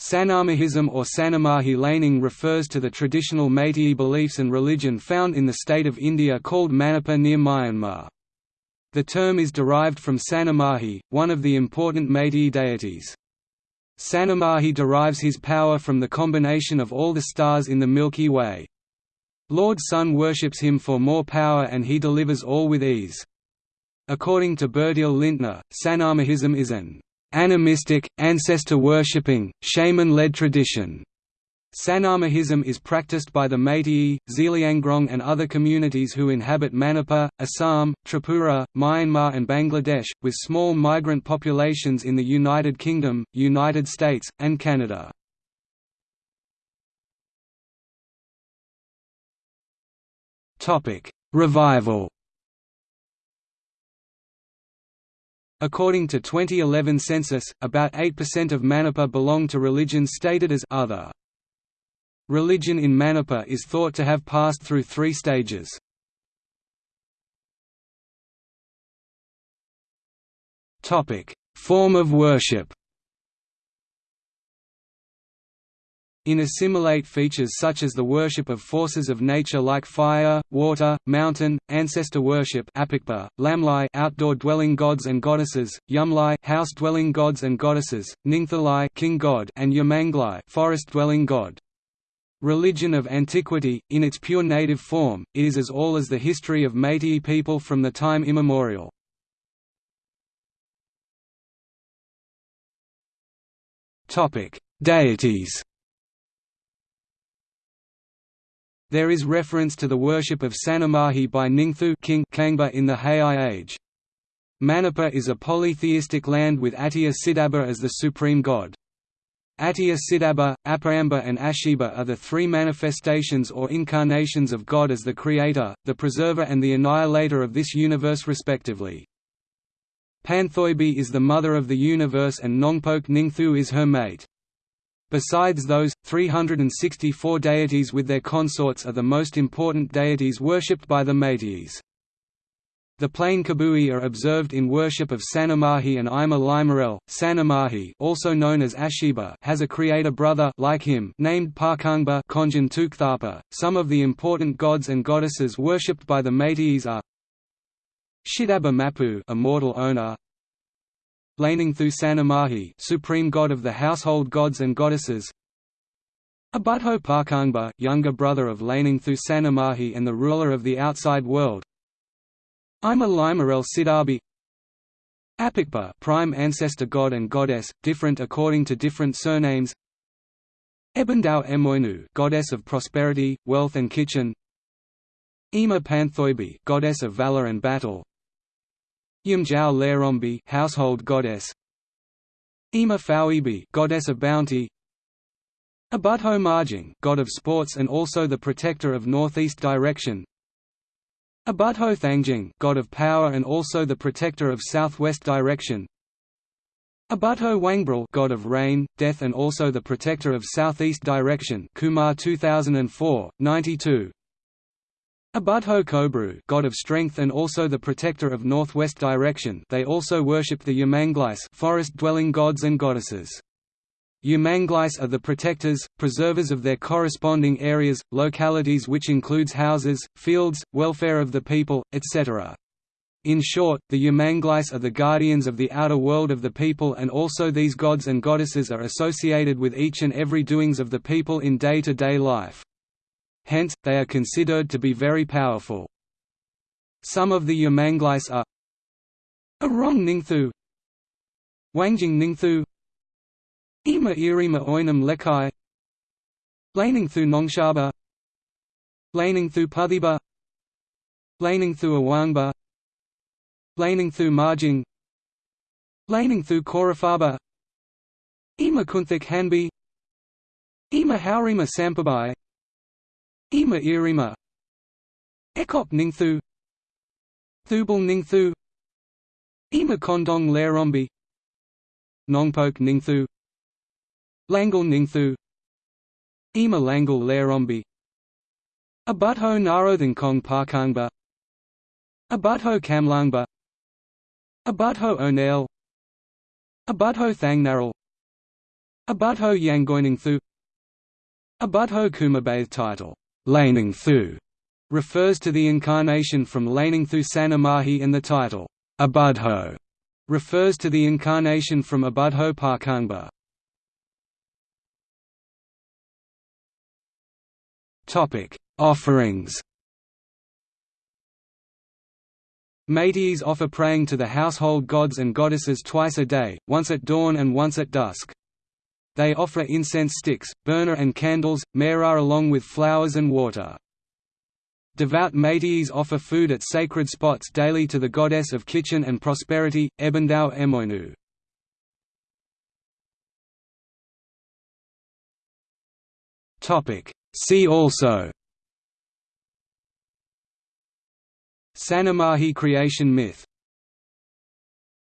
Sanamahism or Sanamahi laning refers to the traditional Meitei beliefs and religion found in the state of India called Manipur near Myanmar. The term is derived from Sanamahi, one of the important Meitei deities. Sanamahi derives his power from the combination of all the stars in the Milky Way. Lord Sun worships him for more power and he delivers all with ease. According to Bertil Lintner, Sanamahism is an animistic, ancestor-worshipping, shaman-led tradition. Sanamahism is practiced by the Meitei, Zeliangrong and other communities who inhabit Manipur, Assam, Tripura, Myanmar and Bangladesh, with small migrant populations in the United Kingdom, United States, and Canada. Revival According to 2011 census, about 8% of Manipur belong to religions stated as other. Religion in Manipur is thought to have passed through three stages. Form of worship In assimilate features such as the worship of forces of nature like fire, water, mountain, ancestor worship apikpa, lamlai outdoor dwelling gods and goddesses, yumlai house dwelling gods and goddesses, ningthalai king god and yamanglai forest dwelling god. Religion of antiquity, in its pure native form, is as all as the history of Meitei people from the time immemorial. Deities There is reference to the worship of Sanamahi by Ningthu King Kangba in the Heiai age. Manipur is a polytheistic land with Attiya Siddhabha as the supreme god. Attiya Siddhabha, Apayamba and Ashiba are the three manifestations or incarnations of God as the creator, the preserver and the annihilator of this universe respectively. Panthoibi is the mother of the universe and Nongpok Ningthu is her mate. Besides those, 364 deities with their consorts are the most important deities worshipped by the Meiteis. The plain Kabui are observed in worship of Sanamahi and Ima Limarel. Sanamahi, also known as Ashiba, has a creator brother like him named Pakungba Konjan. Some of the important gods and goddesses worshipped by the Meiteis are Shidaba Mapu, immortal owner, Laningthu Sanamahi supreme god of the household gods and goddesses. Abutho Pakungba younger brother of Laningthu Sanamahi and the ruler of the outside world. Ima Limarel Siddhabi Apikpa prime ancestor god and goddess, different according to different surnames. Ebendau Emoinu goddess of prosperity, wealth and kitchen. Ima Panthoibi goddess of valor and battle Yumjao Lerombi, household goddess. Ima Fauibi, goddess of bounty. Abutho Marjing, god of sports and also the protector of northeast direction. Abutho Thangjing, god of power and also the protector of southwest direction. Abutho Wangbril, god of rain, death and also the protector of southeast direction. Kumar 2004, 92. Abudho Kobru god of strength and also the protector of northwest direction they also worship the Yamanglais forest-dwelling gods and goddesses. Yamanglais are the protectors, preservers of their corresponding areas, localities which includes houses, fields, welfare of the people, etc. In short, the Yamanglais are the guardians of the outer world of the people and also these gods and goddesses are associated with each and every doings of the people in day-to-day -day life hence, they are considered to be very powerful. Some of the Yamanglais are Arong Ningthu Wangjing Ningthu Ima Irima Oinam Lekai Laningthu Nongshaba Laningthu Puthiba Laningthu Awangba Laningthu Marjing Laningthu Korafaba Ima Kunthik Hanbi Ima Haurima Sampabai Ima Irima. Ekop Ningthu. Thubal Ningthu. Ima Kondong Lerombi. Nongpok Ningthu. Langal Ningthu. Ima Langal Lerombi. Abutho Kong Pakungba Abutho Kamlangba. Abutho Onel. Abutho Thangnaral Abudho Yangoiningthu. Abudho Kumabathe title, Laningthu, refers to the incarnation from Laningthu Sanamahi and the title, Abudho, refers to the incarnation from Abudho Parkangba. Offerings Meiteis offer praying to the household gods and goddesses twice a day, once at dawn and once at dusk. They offer incense sticks, burner and candles, mera along with flowers and water. Devout Meiteis offer food at sacred spots daily to the goddess of kitchen and prosperity, Ebendao Emoinu. See also Sanamahi creation myth